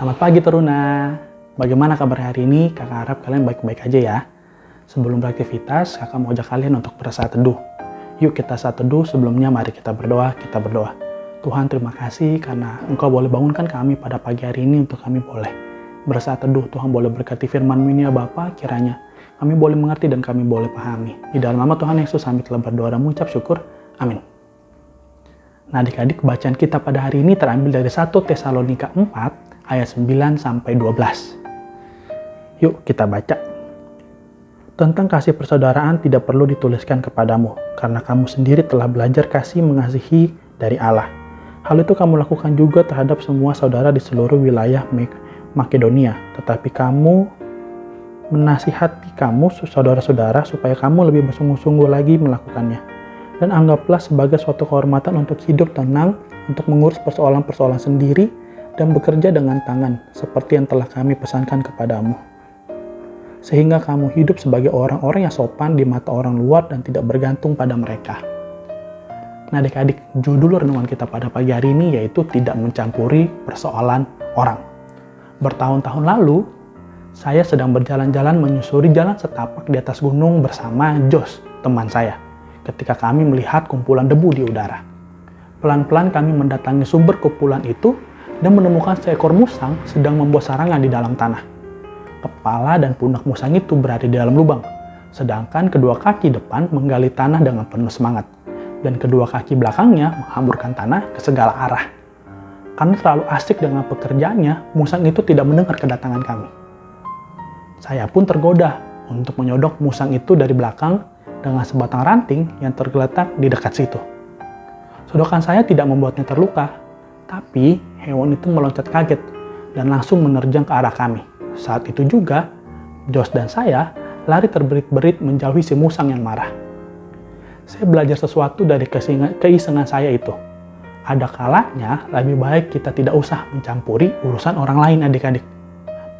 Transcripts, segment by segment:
Selamat pagi Teruna. Bagaimana kabar hari ini? Kakak harap kalian baik-baik aja ya. Sebelum beraktivitas, kakak mau ajak kalian untuk bersaat teduh. Yuk kita saat teduh, sebelumnya mari kita berdoa, kita berdoa. Tuhan terima kasih karena Engkau boleh bangunkan kami pada pagi hari ini untuk kami boleh bersaat teduh. Tuhan boleh berkati firman ini ya Bapa, kiranya kami boleh mengerti dan kami boleh pahami. Di dalam nama Tuhan Yesus kami telah berdoa dan mengucap syukur. Amin. Nah adik-adik bacaan kita pada hari ini terambil dari 1 Tesalonika 4 ayat 9 sampai 12. Yuk kita baca. Tentang kasih persaudaraan tidak perlu dituliskan kepadamu, karena kamu sendiri telah belajar kasih mengasihi dari Allah. Hal itu kamu lakukan juga terhadap semua saudara di seluruh wilayah Makedonia, tetapi kamu menasihati kamu, saudara-saudara, supaya kamu lebih bersungguh-sungguh lagi melakukannya. Dan anggaplah sebagai suatu kehormatan untuk hidup tenang, untuk mengurus persoalan-persoalan sendiri, dan bekerja dengan tangan seperti yang telah kami pesankan kepadamu. Sehingga kamu hidup sebagai orang-orang yang sopan di mata orang luar dan tidak bergantung pada mereka. Nah adik-adik, judul renungan kita pada pagi hari ini yaitu tidak mencampuri persoalan orang. Bertahun-tahun lalu, saya sedang berjalan-jalan menyusuri jalan setapak di atas gunung bersama Jos, teman saya, ketika kami melihat kumpulan debu di udara. Pelan-pelan kami mendatangi sumber kumpulan itu dan menemukan seekor musang sedang membuat sarangan di dalam tanah. Kepala dan pundak musang itu berada di dalam lubang, sedangkan kedua kaki depan menggali tanah dengan penuh semangat, dan kedua kaki belakangnya menghamburkan tanah ke segala arah. Karena terlalu asik dengan pekerjaannya, musang itu tidak mendengar kedatangan kami. Saya pun tergoda untuk menyodok musang itu dari belakang dengan sebatang ranting yang tergeletak di dekat situ. Sodokan saya tidak membuatnya terluka, tapi hewan itu meloncat kaget dan langsung menerjang ke arah kami. Saat itu juga, Jos dan saya lari terberit-berit menjauhi si musang yang marah. Saya belajar sesuatu dari keisengan saya itu. Ada kalanya lebih baik kita tidak usah mencampuri urusan orang lain adik-adik.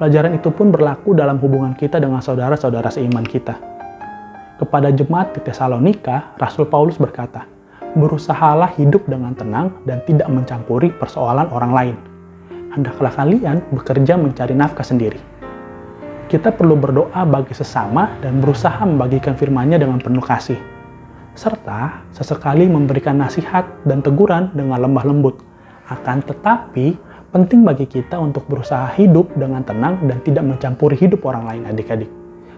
Pelajaran itu pun berlaku dalam hubungan kita dengan saudara-saudara seiman kita. Kepada jemaat di Tesalonika, Rasul Paulus berkata, berusahalah hidup dengan tenang dan tidak mencampuri persoalan orang lain. Hendaklah kalian bekerja mencari nafkah sendiri. Kita perlu berdoa bagi sesama dan berusaha membagikan firman-Nya dengan penuh kasih. Serta sesekali memberikan nasihat dan teguran dengan lemah lembut. Akan tetapi, penting bagi kita untuk berusaha hidup dengan tenang dan tidak mencampuri hidup orang lain adik-adik.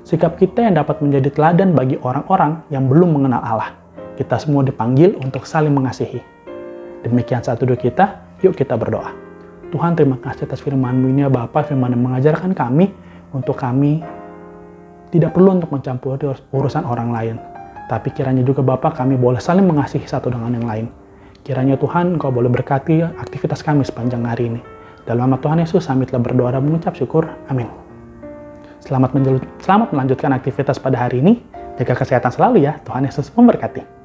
Sikap kita yang dapat menjadi teladan bagi orang-orang yang belum mengenal Allah. Kita semua dipanggil untuk saling mengasihi. Demikian satu dua kita, yuk kita berdoa. Tuhan terima kasih atas firman-Mu ini ya Bapa, firman yang mengajarkan kami untuk kami tidak perlu untuk mencampuri urusan orang lain. Tapi kiranya juga Bapak kami boleh saling mengasihi satu dengan yang lain. Kiranya Tuhan Engkau boleh berkati aktivitas kami sepanjang hari ini. Dalam nama Tuhan Yesus kami telah berdoa dan mengucap syukur. Amin. Selamat, selamat melanjutkan aktivitas pada hari ini. Jaga kesehatan selalu ya. Tuhan Yesus memberkati.